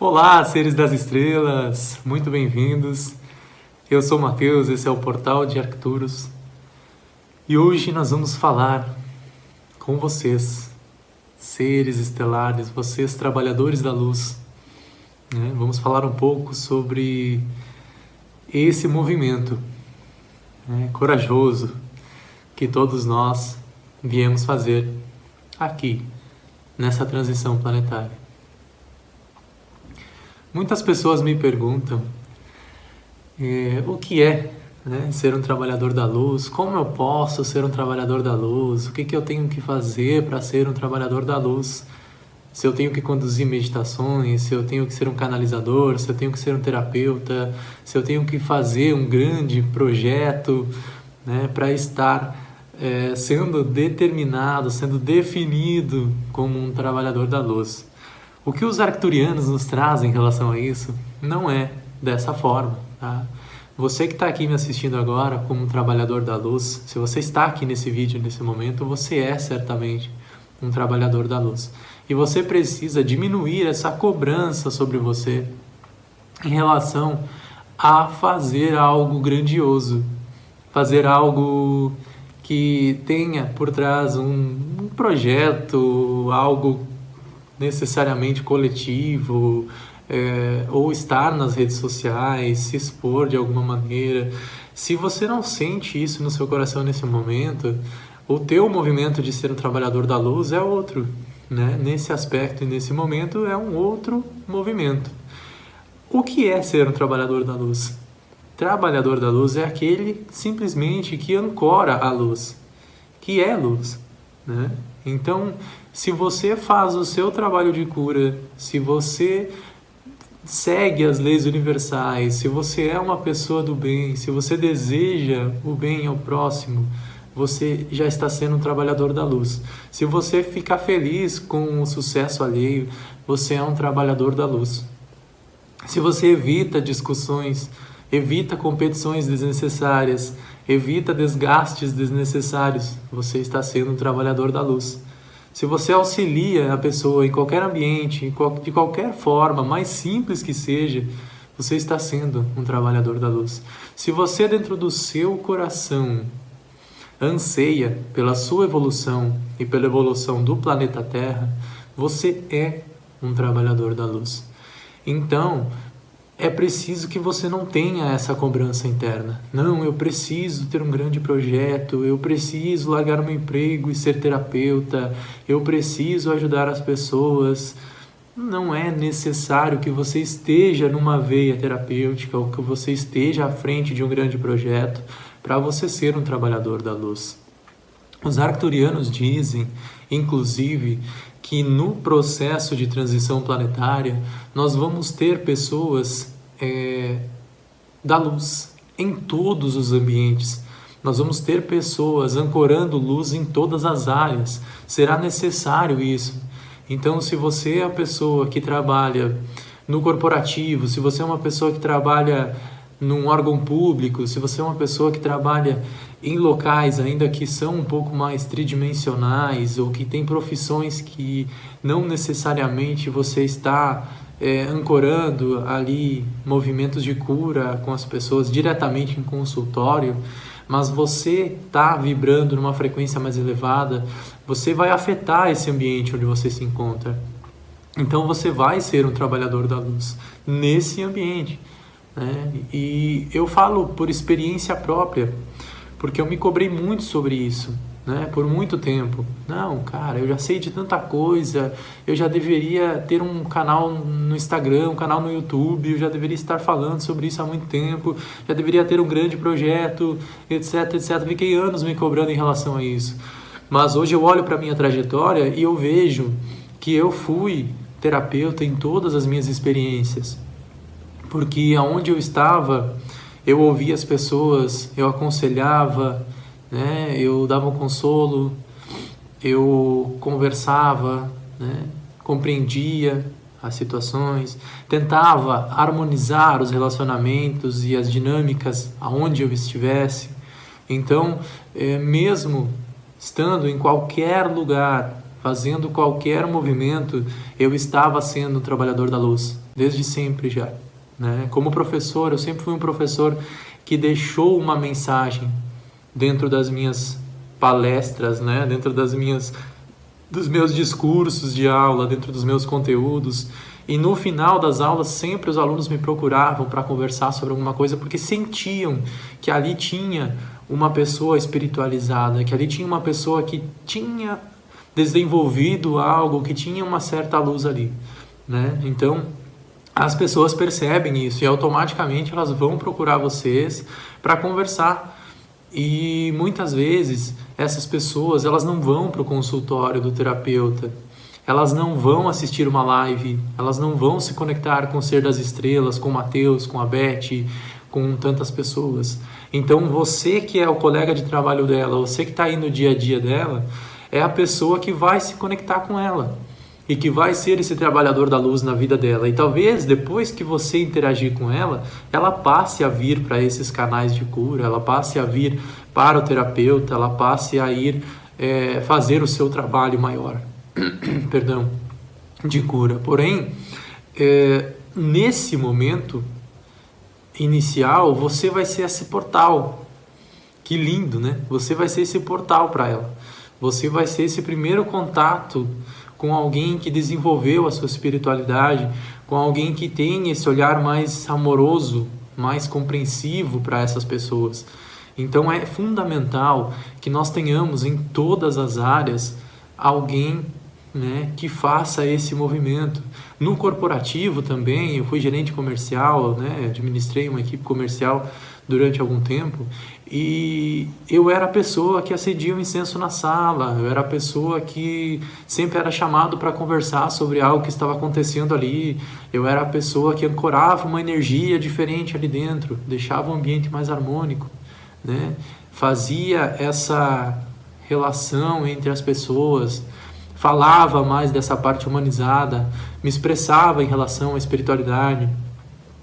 Olá, seres das estrelas, muito bem-vindos. Eu sou o Matheus, esse é o Portal de Arcturus e hoje nós vamos falar com vocês, seres estelares, vocês trabalhadores da luz. Né? Vamos falar um pouco sobre esse movimento né, corajoso que todos nós viemos fazer aqui, nessa transição planetária. Muitas pessoas me perguntam é, o que é né, ser um trabalhador da luz, como eu posso ser um trabalhador da luz, o que, que eu tenho que fazer para ser um trabalhador da luz, se eu tenho que conduzir meditações, se eu tenho que ser um canalizador, se eu tenho que ser um terapeuta, se eu tenho que fazer um grande projeto né, para estar é, sendo determinado, sendo definido como um trabalhador da luz. O que os arcturianos nos trazem em relação a isso não é dessa forma. Tá? Você que está aqui me assistindo agora como um trabalhador da luz, se você está aqui nesse vídeo nesse momento, você é certamente um trabalhador da luz. E você precisa diminuir essa cobrança sobre você em relação a fazer algo grandioso, fazer algo que tenha por trás um, um projeto, algo necessariamente coletivo, é, ou estar nas redes sociais, se expor de alguma maneira. Se você não sente isso no seu coração nesse momento, o teu movimento de ser um trabalhador da luz é outro. Né? Nesse aspecto e nesse momento é um outro movimento. O que é ser um trabalhador da luz? Trabalhador da luz é aquele simplesmente que ancora a luz, que é luz. Né? Então, se você faz o seu trabalho de cura, se você segue as leis universais, se você é uma pessoa do bem, se você deseja o bem ao próximo, você já está sendo um trabalhador da luz. Se você ficar feliz com o sucesso alheio, você é um trabalhador da luz. Se você evita discussões, evita competições desnecessárias, evita desgastes desnecessários, você está sendo um trabalhador da luz. Se você auxilia a pessoa em qualquer ambiente, de qualquer forma, mais simples que seja, você está sendo um trabalhador da luz. Se você, dentro do seu coração, anseia pela sua evolução e pela evolução do planeta Terra, você é um trabalhador da luz. Então, é preciso que você não tenha essa cobrança interna. Não, eu preciso ter um grande projeto, eu preciso largar o meu emprego e ser terapeuta, eu preciso ajudar as pessoas. Não é necessário que você esteja numa veia terapêutica ou que você esteja à frente de um grande projeto para você ser um trabalhador da luz. Os arcturianos dizem, inclusive, que no processo de transição planetária nós vamos ter pessoas é, da luz em todos os ambientes. Nós vamos ter pessoas ancorando luz em todas as áreas. Será necessário isso. Então, se você é a pessoa que trabalha no corporativo, se você é uma pessoa que trabalha num órgão público, se você é uma pessoa que trabalha em locais ainda que são um pouco mais tridimensionais ou que tem profissões que não necessariamente você está é, ancorando ali movimentos de cura com as pessoas diretamente em consultório, mas você está vibrando numa frequência mais elevada, você vai afetar esse ambiente onde você se encontra. Então você vai ser um trabalhador da luz nesse ambiente. Né? E eu falo por experiência própria, porque eu me cobrei muito sobre isso. Né, por muito tempo. Não, cara, eu já sei de tanta coisa, eu já deveria ter um canal no Instagram, um canal no YouTube, eu já deveria estar falando sobre isso há muito tempo, já deveria ter um grande projeto, etc, etc. Fiquei anos me cobrando em relação a isso. Mas hoje eu olho para minha trajetória e eu vejo que eu fui terapeuta em todas as minhas experiências porque aonde eu estava, eu ouvia as pessoas, eu aconselhava, né? eu dava um consolo, eu conversava, né? compreendia as situações, tentava harmonizar os relacionamentos e as dinâmicas aonde eu estivesse. Então, é, mesmo estando em qualquer lugar fazendo qualquer movimento, eu estava sendo um trabalhador da luz, desde sempre já. Né? Como professor, eu sempre fui um professor que deixou uma mensagem dentro das minhas palestras, né? dentro das minhas dos meus discursos de aula, dentro dos meus conteúdos. E no final das aulas, sempre os alunos me procuravam para conversar sobre alguma coisa, porque sentiam que ali tinha uma pessoa espiritualizada, que ali tinha uma pessoa que tinha desenvolvido algo, que tinha uma certa luz ali. Né? Então, as pessoas percebem isso e automaticamente elas vão procurar vocês para conversar. E muitas vezes essas pessoas elas não vão para o consultório do terapeuta, elas não vão assistir uma live, elas não vão se conectar com o Ser das Estrelas, com o Mateus, com a Beth, com tantas pessoas. Então você que é o colega de trabalho dela, você que está aí no dia a dia dela, é a pessoa que vai se conectar com ela e que vai ser esse trabalhador da luz na vida dela. E talvez depois que você interagir com ela, ela passe a vir para esses canais de cura, ela passe a vir para o terapeuta, ela passe a ir é, fazer o seu trabalho maior, perdão, de cura. Porém, é, nesse momento inicial, você vai ser esse portal. Que lindo, né? Você vai ser esse portal para ela. Você vai ser esse primeiro contato com alguém que desenvolveu a sua espiritualidade, com alguém que tem esse olhar mais amoroso, mais compreensivo para essas pessoas. Então é fundamental que nós tenhamos em todas as áreas alguém né, que faça esse movimento. No corporativo também, eu fui gerente comercial, né, administrei uma equipe comercial durante algum tempo e eu era a pessoa que acendia o incenso na sala, eu era a pessoa que sempre era chamado para conversar sobre algo que estava acontecendo ali, eu era a pessoa que ancorava uma energia diferente ali dentro, deixava o ambiente mais harmônico, né? fazia essa relação entre as pessoas, falava mais dessa parte humanizada, me expressava em relação à espiritualidade.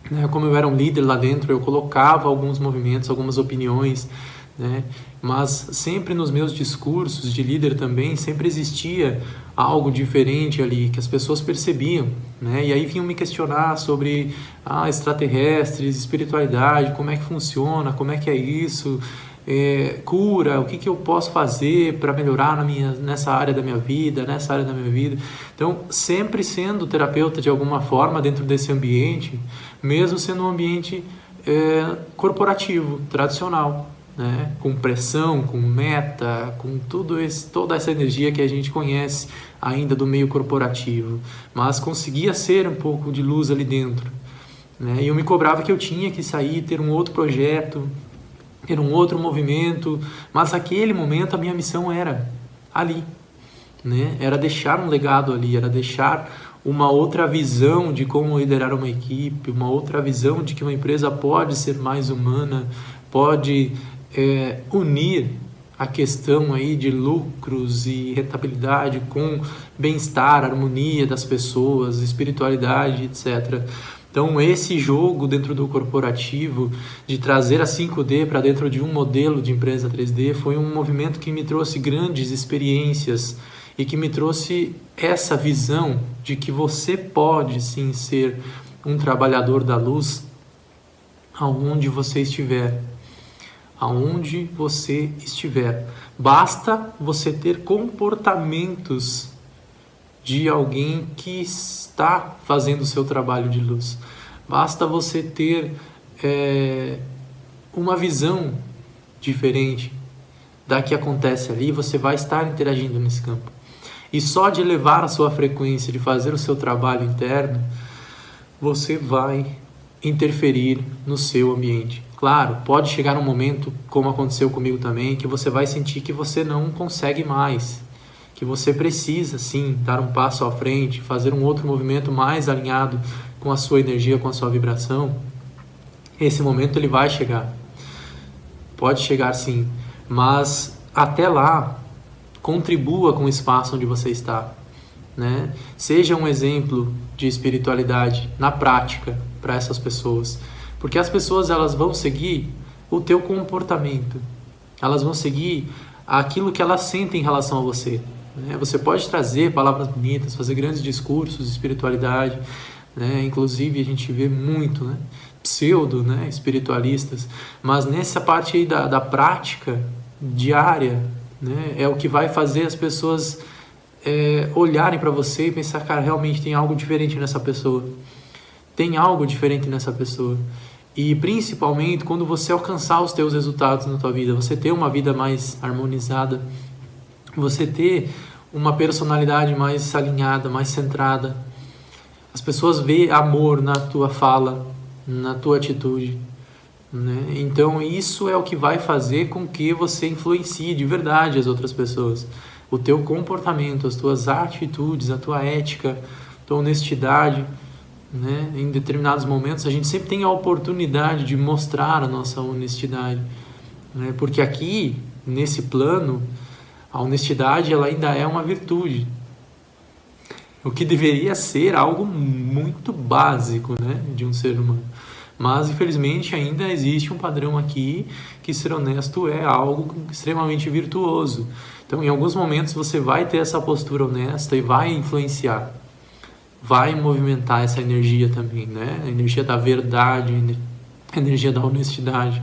Né? Como eu era um líder lá dentro, eu colocava alguns movimentos, algumas opiniões, né? mas sempre nos meus discursos de líder também, sempre existia algo diferente ali, que as pessoas percebiam. Né? E aí vinham me questionar sobre ah, extraterrestres, espiritualidade, como é que funciona, como é que é isso, é, cura, o que, que eu posso fazer para melhorar na minha, nessa área da minha vida, nessa área da minha vida. Então, sempre sendo terapeuta de alguma forma dentro desse ambiente, mesmo sendo um ambiente é, corporativo, tradicional, né? com pressão, com meta, com tudo esse, toda essa energia que a gente conhece ainda do meio corporativo, mas conseguia ser um pouco de luz ali dentro. Né? E eu me cobrava que eu tinha que sair, ter um outro projeto, ter um outro movimento, mas naquele momento a minha missão era ali, né? Era deixar um legado ali, era deixar uma outra visão de como liderar uma equipe, uma outra visão de que uma empresa pode ser mais humana, pode é, unir a questão aí de lucros e rentabilidade com bem-estar, harmonia das pessoas, espiritualidade, etc. Então, esse jogo dentro do corporativo, de trazer a 5D para dentro de um modelo de empresa 3D, foi um movimento que me trouxe grandes experiências e que me trouxe essa visão de que você pode sim ser um trabalhador da luz aonde você estiver. Aonde você estiver. Basta você ter comportamentos de alguém que está fazendo o seu trabalho de luz. Basta você ter é, uma visão diferente da que acontece ali, você vai estar interagindo nesse campo. E só de elevar a sua frequência, de fazer o seu trabalho interno, você vai interferir no seu ambiente. Claro, pode chegar um momento, como aconteceu comigo também, que você vai sentir que você não consegue mais, que você precisa sim dar um passo à frente, fazer um outro movimento mais alinhado com a sua energia, com a sua vibração, esse momento ele vai chegar. Pode chegar sim, mas até lá contribua com o espaço onde você está, né? Seja um exemplo de espiritualidade na prática para essas pessoas, porque as pessoas elas vão seguir o teu comportamento. Elas vão seguir aquilo que elas sentem em relação a você. Né? Você pode trazer palavras bonitas, fazer grandes discursos de espiritualidade, né? inclusive a gente vê muito, né? pseudo né? espiritualistas, mas nessa parte da, da prática diária né? é o que vai fazer as pessoas é, olharem para você e pensar, cara, realmente tem algo diferente nessa pessoa. Tem algo diferente nessa pessoa. E principalmente quando você alcançar os teus resultados na tua vida, você ter uma vida mais harmonizada, você ter uma personalidade mais alinhada, mais centrada. As pessoas veem amor na tua fala, na tua atitude. Né? Então isso é o que vai fazer com que você influencie de verdade as outras pessoas. O teu comportamento, as tuas atitudes, a tua ética, a tua honestidade. Né? Em determinados momentos a gente sempre tem a oportunidade de mostrar a nossa honestidade. Né? Porque aqui, nesse plano, a honestidade ela ainda é uma virtude. O que deveria ser algo muito básico né, de um ser humano. Mas, infelizmente, ainda existe um padrão aqui que ser honesto é algo extremamente virtuoso. Então, em alguns momentos, você vai ter essa postura honesta e vai influenciar, vai movimentar essa energia também, né? A energia da verdade, a energia da honestidade.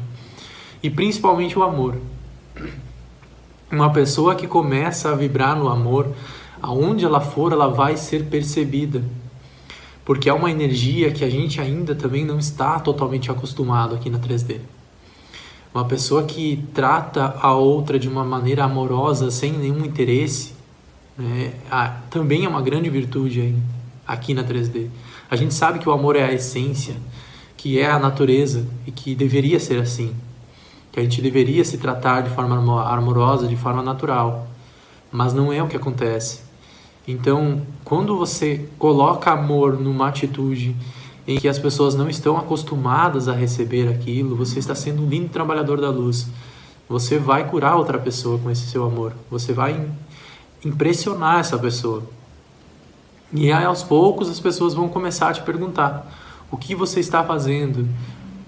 E principalmente o amor. Uma pessoa que começa a vibrar no amor, aonde ela for, ela vai ser percebida. Porque é uma energia que a gente ainda também não está totalmente acostumado aqui na 3D. Uma pessoa que trata a outra de uma maneira amorosa, sem nenhum interesse, né, também é uma grande virtude aqui na 3D. A gente sabe que o amor é a essência, que é a natureza e que deveria ser assim que a gente deveria se tratar de forma amorosa, de forma natural, mas não é o que acontece. Então, quando você coloca amor numa atitude em que as pessoas não estão acostumadas a receber aquilo, você está sendo um lindo trabalhador da luz. Você vai curar outra pessoa com esse seu amor. Você vai impressionar essa pessoa. E aí, aos poucos as pessoas vão começar a te perguntar: o que você está fazendo?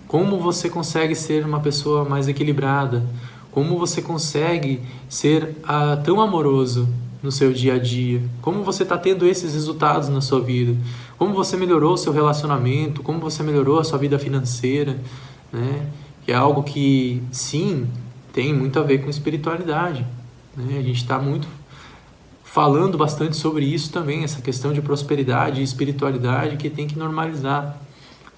Como você consegue ser uma pessoa mais equilibrada? Como você consegue ser ah, tão amoroso no seu dia a dia? Como você está tendo esses resultados na sua vida? Como você melhorou o seu relacionamento? Como você melhorou a sua vida financeira? Né? Que é algo que, sim, tem muito a ver com espiritualidade. Né? A gente está muito falando bastante sobre isso também, essa questão de prosperidade e espiritualidade que tem que normalizar,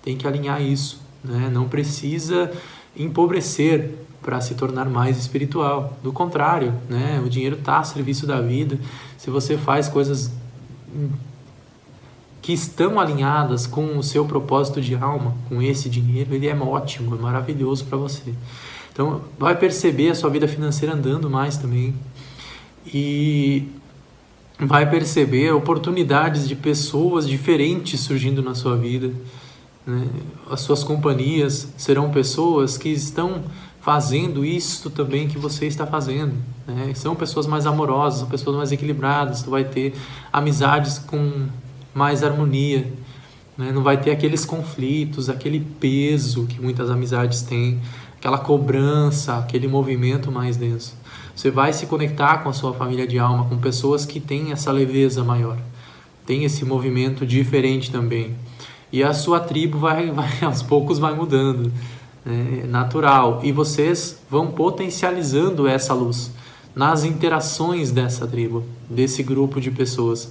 tem que alinhar isso. Né? Não precisa empobrecer para se tornar mais espiritual. Do contrário, né? o dinheiro está a serviço da vida. Se você faz coisas que estão alinhadas com o seu propósito de alma, com esse dinheiro, ele é ótimo, é maravilhoso para você. Então, vai perceber a sua vida financeira andando mais também. E vai perceber oportunidades de pessoas diferentes surgindo na sua vida. Né? As suas companhias serão pessoas que estão fazendo isso também que você está fazendo. Né? São pessoas mais amorosas, são pessoas mais equilibradas. Tu vai ter amizades com mais harmonia. Né? Não vai ter aqueles conflitos, aquele peso que muitas amizades têm, aquela cobrança, aquele movimento mais denso. Você vai se conectar com a sua família de alma, com pessoas que têm essa leveza maior, tem esse movimento diferente também e a sua tribo vai, vai aos poucos vai mudando, né? natural. E vocês vão potencializando essa luz nas interações dessa tribo, desse grupo de pessoas.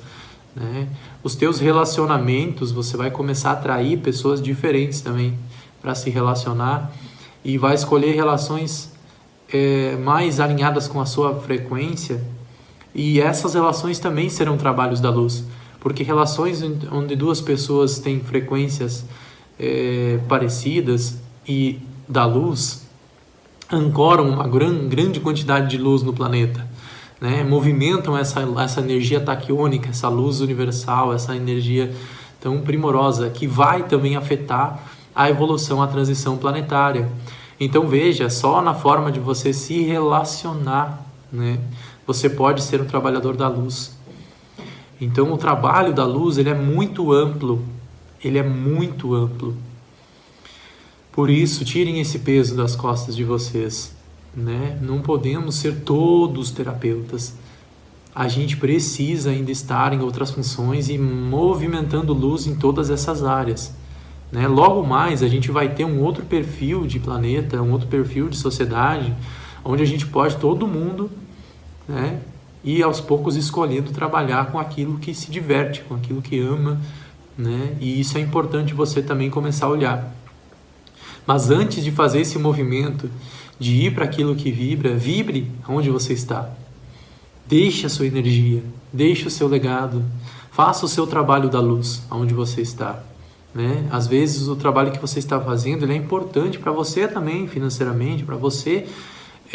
Né? Os teus relacionamentos, você vai começar a atrair pessoas diferentes também para se relacionar e vai escolher relações é, mais alinhadas com a sua frequência e essas relações também serão trabalhos da luz porque relações onde duas pessoas têm frequências é, parecidas e da luz ancoram uma gran, grande quantidade de luz no planeta, né? movimentam essa, essa energia taquiônica, essa luz universal, essa energia tão primorosa que vai também afetar a evolução, a transição planetária. Então veja, só na forma de você se relacionar, né? você pode ser um trabalhador da luz. Então o trabalho da luz ele é muito amplo, ele é muito amplo. Por isso, tirem esse peso das costas de vocês. Né? Não podemos ser todos terapeutas. a gente precisa ainda estar em outras funções e movimentando luz em todas essas áreas. Né? Logo mais, a gente vai ter um outro perfil de planeta, um outro perfil de sociedade, onde a gente pode, todo mundo, né, ir aos poucos escolhendo trabalhar com aquilo que se diverte, com aquilo que ama, né? E isso é importante você também começar a olhar. Mas antes de fazer esse movimento, de ir para aquilo que vibra, vibre onde você está. Deixe a sua energia, deixe o seu legado, faça o seu trabalho da luz onde você está. Né? Às vezes o trabalho que você está fazendo é importante para você também financeiramente, para você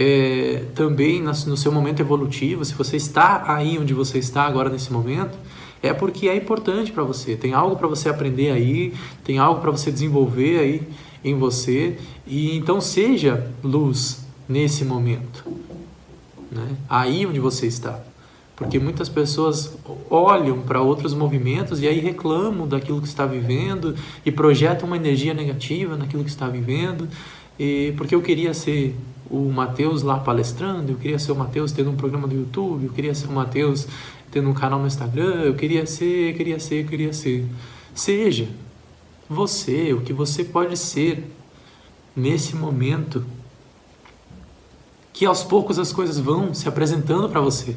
é, também no seu momento evolutivo. Se você está aí onde você está agora nesse momento, é porque é importante para você. Tem algo para você aprender aí, tem algo para você desenvolver aí em você. E então seja luz nesse momento, né? aí onde você está. Porque muitas pessoas olham para outros movimentos e aí reclamam daquilo que está vivendo e projetam uma energia negativa naquilo que está vivendo. E porque eu queria ser o Mateus lá palestrando, eu queria ser o Mateus tendo um programa do YouTube, eu queria ser o Mateus tendo um canal no Instagram, eu queria ser, queria ser, queria ser. Seja você, o que você pode ser nesse momento, que aos poucos as coisas vão se apresentando para você.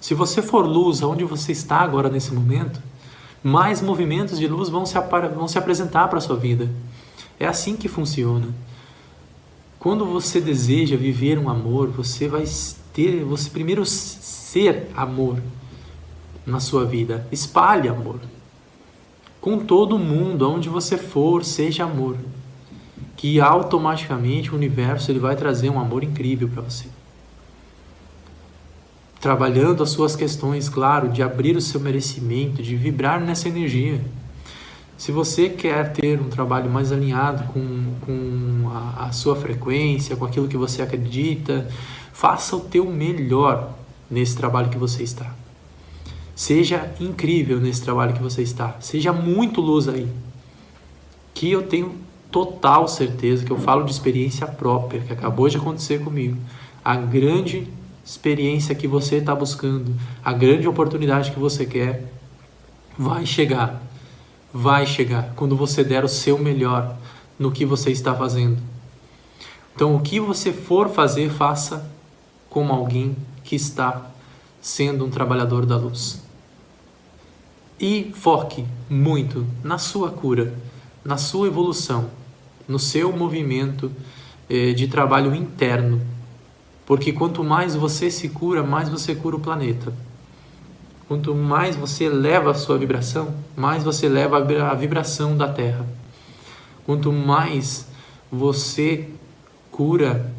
Se você for luz aonde você está agora nesse momento, mais movimentos de luz vão se, vão se apresentar para a sua vida. É assim que funciona. Quando você deseja viver um amor, você vai ter, você primeiro ser amor na sua vida. Espalhe amor. Com todo mundo, aonde você for, seja amor. Que automaticamente o universo ele vai trazer um amor incrível para você. Trabalhando as suas questões, claro, de abrir o seu merecimento, de vibrar nessa energia. Se você quer ter um trabalho mais alinhado com, com a, a sua frequência, com aquilo que você acredita, faça o teu melhor nesse trabalho que você está. Seja incrível nesse trabalho que você está. Seja muito luz aí. Que eu tenho total certeza que eu falo de experiência própria, que acabou de acontecer comigo. A grande experiência que você está buscando, a grande oportunidade que você quer, vai chegar. Vai chegar quando você der o seu melhor no que você está fazendo. Então, o que você for fazer, faça como alguém que está sendo um trabalhador da luz. E foque muito na sua cura, na sua evolução, no seu movimento eh, de trabalho interno. Porque quanto mais você se cura, mais você cura o planeta. Quanto mais você eleva a sua vibração, mais você leva a vibração da Terra. Quanto mais você cura,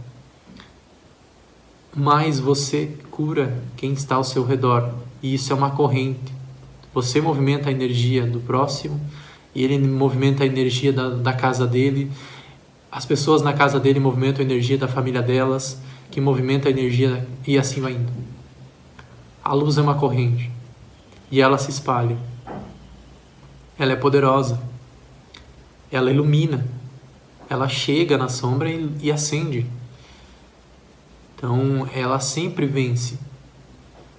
mais você cura quem está ao seu redor. E isso é uma corrente. Você movimenta a energia do próximo e ele movimenta a energia da, da casa dele. As pessoas na casa dele movimentam a energia da família delas, que movimenta a energia e assim vai indo. A luz é uma corrente e ela se espalha. Ela é poderosa. Ela ilumina. Ela chega na sombra e, e acende. Então, ela sempre vence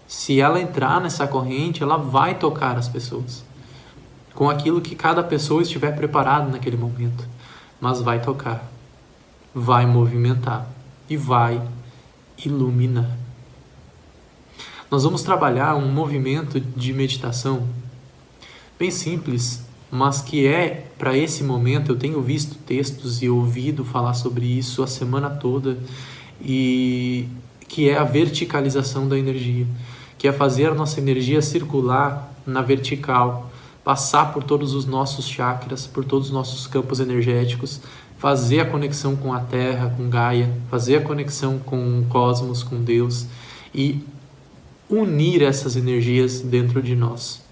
se ela entrar nessa corrente, ela vai tocar as pessoas com aquilo que cada pessoa estiver preparado naquele momento, mas vai tocar, vai movimentar e vai iluminar. Nós vamos trabalhar um movimento de meditação bem simples, mas que é para esse momento. Eu tenho visto textos e ouvido falar sobre isso a semana toda e que é a verticalização da energia que é fazer a nossa energia circular na vertical, passar por todos os nossos chakras, por todos os nossos campos energéticos, fazer a conexão com a Terra, com Gaia, fazer a conexão com o cosmos, com Deus e unir essas energias dentro de nós.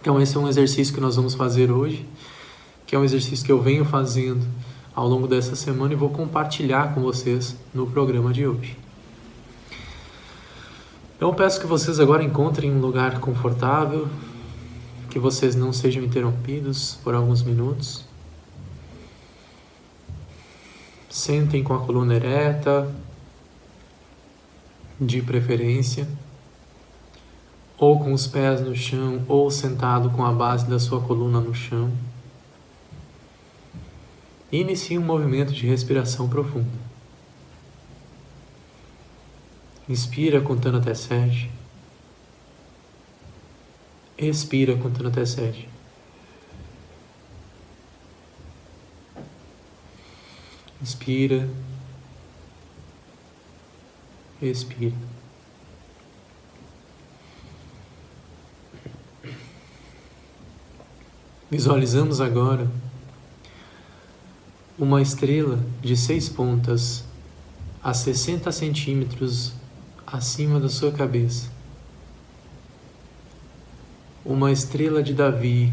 Então esse é um exercício que nós vamos fazer hoje, que é um exercício que eu venho fazendo ao longo dessa semana e vou compartilhar com vocês no programa de hoje. Então peço que vocês agora encontrem um lugar confortável, que vocês não sejam interrompidos por alguns minutos. Sentem com a coluna ereta, de preferência. Ou com os pés no chão, ou sentado com a base da sua coluna no chão. Inicie um movimento de respiração profunda. Inspira contando até sete. Expira contando até sete. Inspira. Expira. Visualizamos agora uma estrela de seis pontas a 60 centímetros acima da sua cabeça. Uma estrela de Davi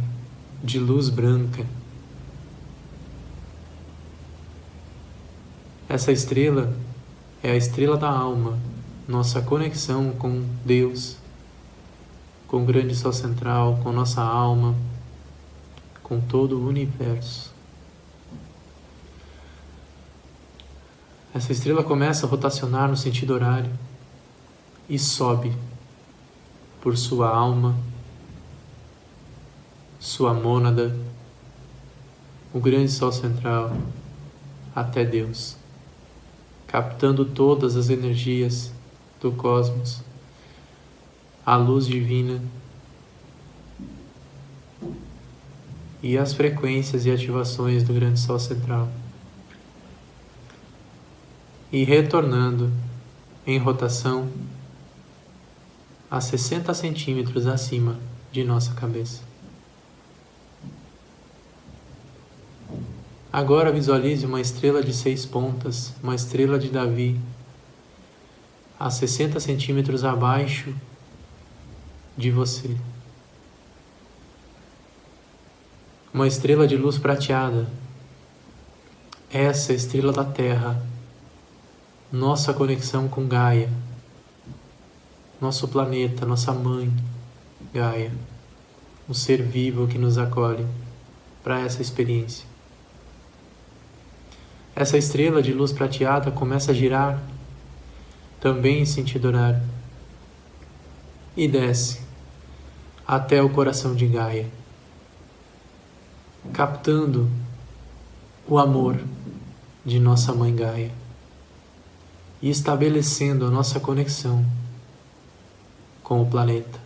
de luz branca. Essa estrela é a estrela da alma, nossa conexão com Deus, com o grande sol central, com nossa alma, com todo o universo. Essa estrela começa a rotacionar no sentido horário e sobe por sua alma, sua mônada, o grande sol central, até Deus, captando todas as energias do cosmos, a luz divina e as frequências e ativações do grande sol central. E retornando em rotação a 60 centímetros acima de nossa cabeça. Agora visualize uma estrela de seis pontas, uma estrela de Davi, a 60 centímetros abaixo de você. Uma estrela de luz prateada, essa estrela da Terra, nossa conexão com Gaia nosso planeta, nossa mãe, Gaia, um ser vivo que nos acolhe para essa experiência. Essa estrela de luz prateada começa a girar também em sentido horário e desce até o coração de Gaia, captando o amor de nossa mãe Gaia e estabelecendo a nossa conexão com o planeta.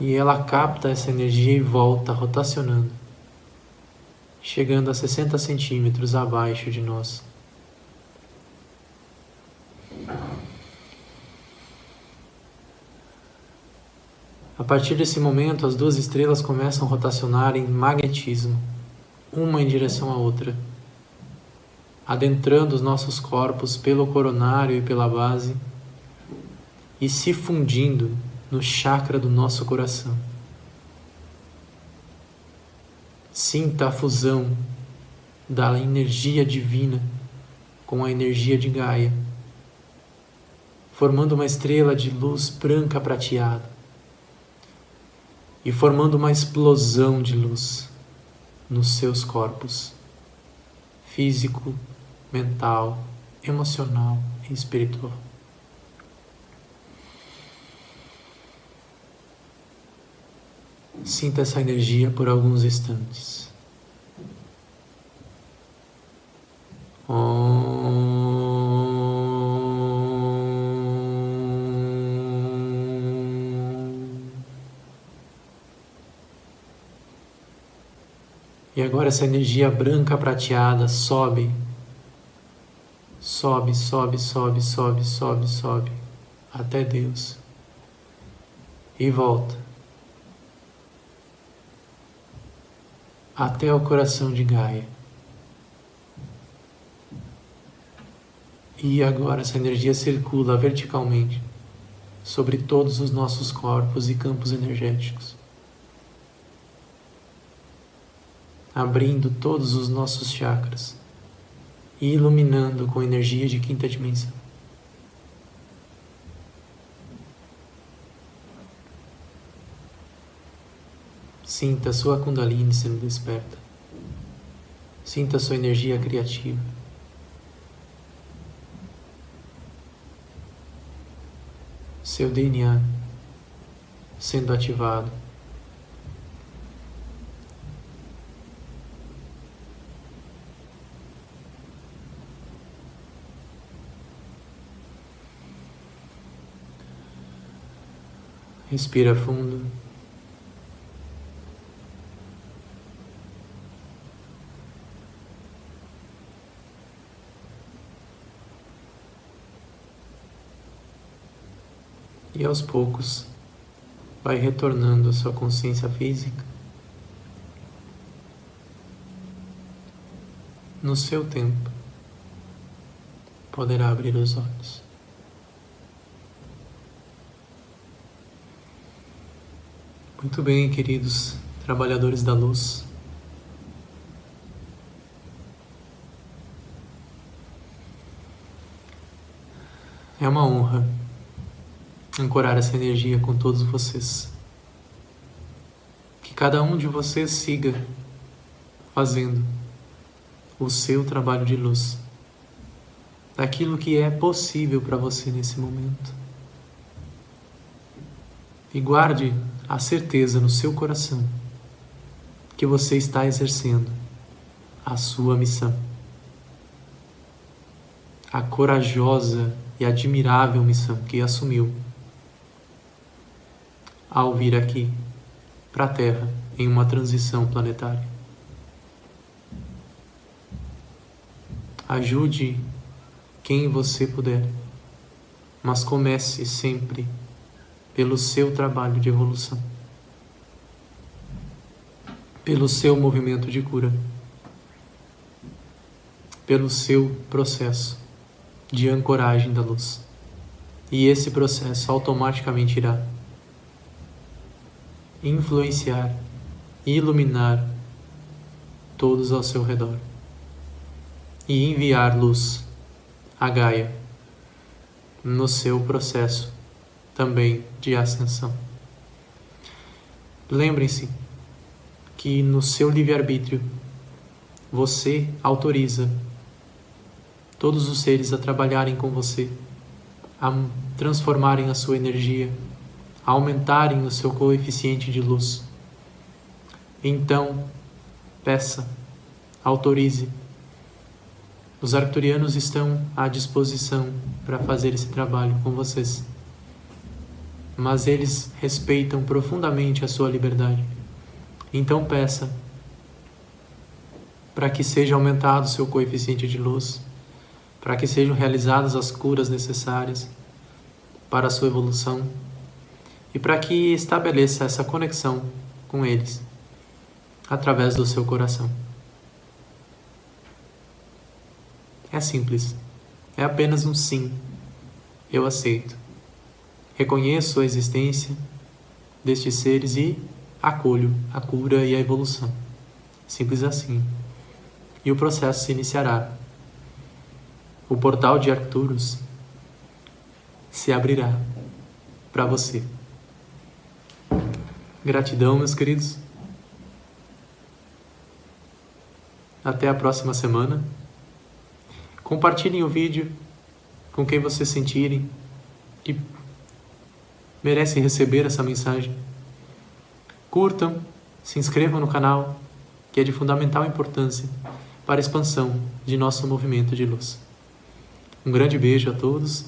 E ela capta essa energia e volta rotacionando, chegando a 60 centímetros abaixo de nós. A partir desse momento, as duas estrelas começam a rotacionar em magnetismo, uma em direção à outra, adentrando os nossos corpos pelo coronário e pela base e se fundindo no chakra do nosso coração. Sinta a fusão da energia divina com a energia de Gaia, formando uma estrela de luz branca prateada e formando uma explosão de luz nos seus corpos físico, mental, emocional e espiritual. Sinta essa energia por alguns instantes. E agora essa energia branca prateada sobe, sobe, sobe, sobe, sobe, sobe, sobe, até Deus. E volta. até o coração de Gaia. E agora essa energia circula verticalmente sobre todos os nossos corpos e campos energéticos, abrindo todos os nossos chakras e iluminando com energia de quinta dimensão. Sinta sua Kundalini sendo desperta. Sinta sua energia criativa. seu DNA sendo ativado. Respira fundo. E aos poucos vai retornando a sua consciência física. No seu tempo, poderá abrir os olhos. Muito bem, queridos trabalhadores da luz. É uma honra ancorar essa energia com todos vocês. Que cada um de vocês siga fazendo o seu trabalho de luz, daquilo que é possível para você nesse momento. E guarde a certeza no seu coração que você está exercendo a sua missão. A corajosa e admirável missão que assumiu ao vir aqui para a Terra em uma transição planetária. Ajude quem você puder, mas comece sempre pelo seu trabalho de evolução, pelo seu movimento de cura, pelo seu processo de ancoragem da luz. E esse processo automaticamente irá influenciar e iluminar todos ao seu redor e enviar luz a Gaia no seu processo também de ascensão. Lembrem-se que no seu livre-arbítrio você autoriza todos os seres a trabalharem com você, a transformarem a sua energia, a aumentarem o seu coeficiente de luz. Então, peça, autorize. Os arcturianos estão à disposição para fazer esse trabalho com vocês mas eles respeitam profundamente a sua liberdade. Então peça para que seja aumentado o seu coeficiente de luz, para que sejam realizadas as curas necessárias para a sua evolução e para que estabeleça essa conexão com eles através do seu coração. É simples. É apenas um sim. Eu aceito. Reconheço a existência destes seres e acolho a cura e a evolução. Simples assim. E o processo se iniciará. O portal de Arcturus se abrirá para você. Gratidão, meus queridos. Até a próxima semana. Compartilhem o vídeo com quem vocês sentirem e merecem receber essa mensagem. Curtam, se inscrevam no canal, que é de fundamental importância para a expansão de nosso movimento de luz. Um grande beijo a todos